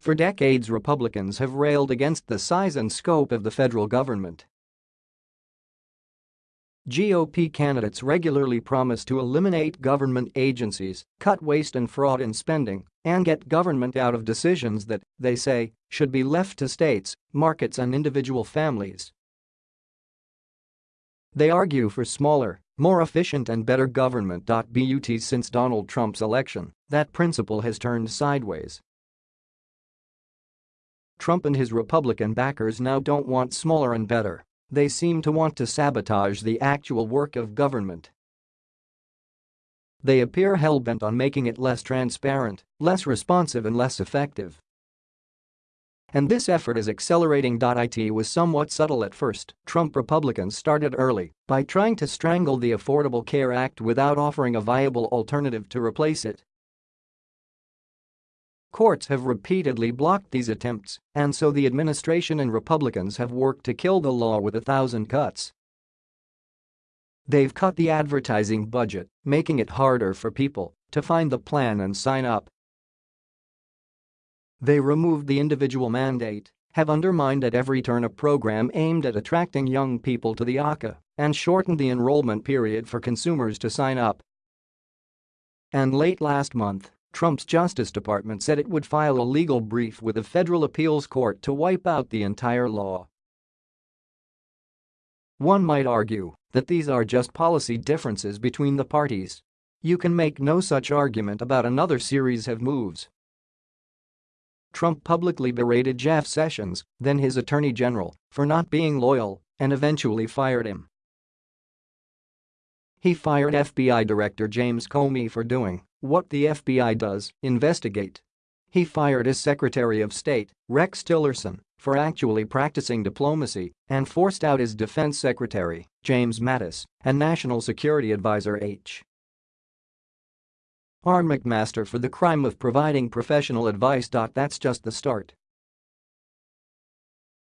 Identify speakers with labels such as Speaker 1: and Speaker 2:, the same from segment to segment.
Speaker 1: For decades Republicans have railed against the size and scope of the federal government. GOP candidates regularly promise to eliminate government agencies, cut waste and fraud in spending, and get government out of decisions that, they say, should be left to states, markets and individual families. They argue for smaller, more efficient and better government. But since Donald Trump's election, that principle has turned sideways. Trump and his Republican backers now don't want smaller and better they seem to want to sabotage the actual work of government. They appear hell-bent on making it less transparent, less responsive and less effective. And this effort is accelerating. It was somewhat subtle at first. Trump Republicans started early by trying to strangle the Affordable Care Act without offering a viable alternative to replace it. Courts have repeatedly blocked these attempts, and so the administration and Republicans have worked to kill the law with a thousand cuts. They've cut the advertising budget, making it harder for people to find the plan and sign up. They removed the individual mandate, have undermined at every turn a program aimed at attracting young people to the ACA, and shortened the enrollment period for consumers to sign up. And late last month, Trump's Justice Department said it would file a legal brief with a federal appeals court to wipe out the entire law. One might argue that these are just policy differences between the parties. You can make no such argument about another series of moves. Trump publicly berated Jeff Sessions, then his attorney general, for not being loyal and eventually fired him. He fired FBI Director James Comey for doing what the FBI does, investigate. He fired his Secretary of State, Rex Tillerson, for actually practicing diplomacy and forced out his Defense Secretary, James Mattis, and National Security Advisor H. R. McMaster for the crime of providing professional advice. That's just the start.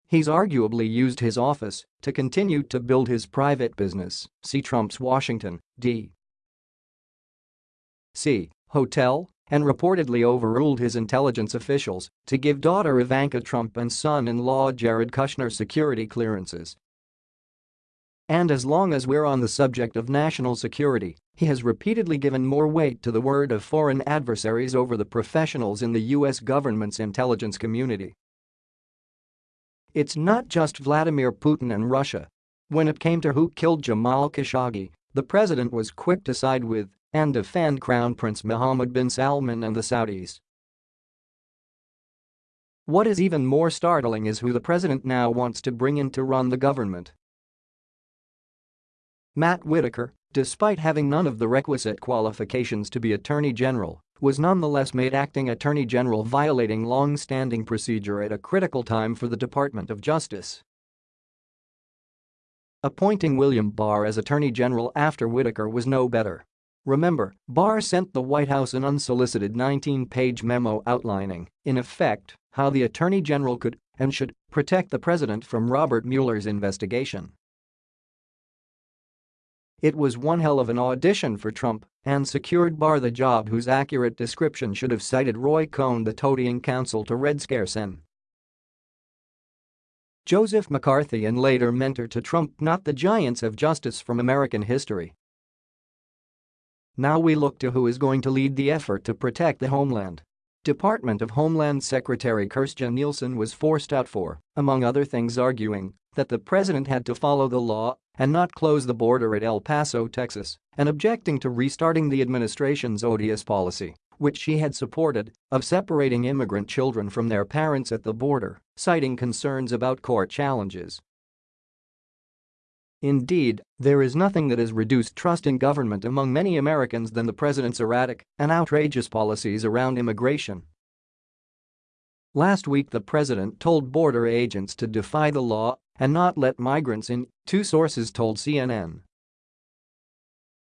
Speaker 1: He's arguably used his office to continue to build his private business, see Trump's Washington, D. C. Hotel and reportedly overruled his intelligence officials to give daughter Ivanka Trump and son-in-law Jared Kushner security clearances. And as long as we're on the subject of national security, he has repeatedly given more weight to the word of foreign adversaries over the professionals in the U.S. government's intelligence community. It's not just Vladimir Putin and Russia. When it came to who killed Jamal Khashoggi, the president was quick to side with and defend Crown Prince Mohammed bin Salman and the Saudis. What is even more startling is who the president now wants to bring in to run the government. Matt Whitaker, despite having none of the requisite qualifications to be Attorney General, was nonetheless made acting Attorney General violating long-standing procedure at a critical time for the Department of Justice. Appointing William Barr as Attorney General after Whitaker was no better. Remember, Barr sent the White House an unsolicited 19-page memo outlining, in effect, how the Attorney General could and should protect the president from Robert Mueller's investigation. It was one hell of an audition for Trump and secured Barr the job whose accurate description should have cited Roy Cohn the toadying counsel to Red Scare Sen. Joseph McCarthy and later mentor to Trump not the giants of justice from American history now we look to who is going to lead the effort to protect the homeland. Department of Homeland Secretary Kirstjen Nielsen was forced out for, among other things arguing, that the president had to follow the law and not close the border at El Paso, Texas, and objecting to restarting the administration's odious policy, which she had supported, of separating immigrant children from their parents at the border, citing concerns about court challenges. Indeed, there is nothing that has reduced trust in government among many Americans than the president's erratic and outrageous policies around immigration. Last week the president told border agents to defy the law and not let migrants in, two sources told CNN.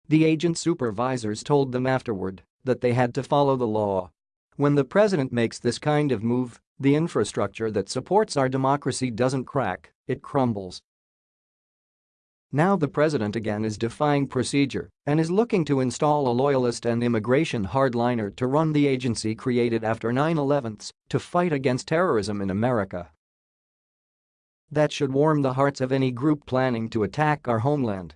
Speaker 1: The agent supervisors told them afterward that they had to follow the law. When the president makes this kind of move, the infrastructure that supports our democracy doesn't crack, it crumbles. Now the president again is defying procedure and is looking to install a loyalist and immigration hardliner to run the agency created after 9 11 to fight against terrorism in America. That should warm the hearts of any group planning to attack our homeland.